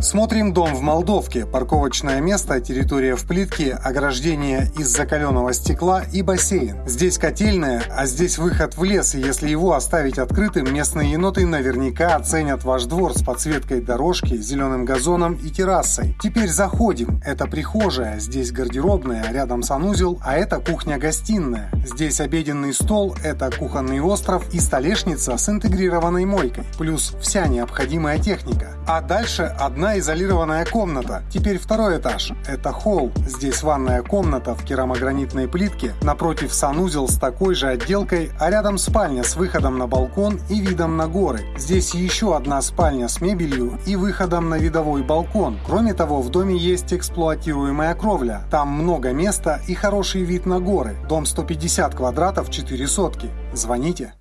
Смотрим дом в Молдовке. Парковочное место, территория в плитке, ограждение из закаленного стекла и бассейн. Здесь котельная, а здесь выход в лес, и если его оставить открытым, местные еноты наверняка оценят ваш двор с подсветкой дорожки, зеленым газоном и террасой. Теперь заходим. Это прихожая, здесь гардеробная, рядом санузел, а это кухня-гостиная. Здесь обеденный стол, это кухонный остров и столешница с интегрированной мойкой. Плюс вся необходимая техника. А дальше одна одна изолированная комната. Теперь второй этаж. Это холл. Здесь ванная комната в керамогранитной плитке. Напротив санузел с такой же отделкой, а рядом спальня с выходом на балкон и видом на горы. Здесь еще одна спальня с мебелью и выходом на видовой балкон. Кроме того, в доме есть эксплуатируемая кровля. Там много места и хороший вид на горы. Дом 150 квадратов, 4 сотки. Звоните.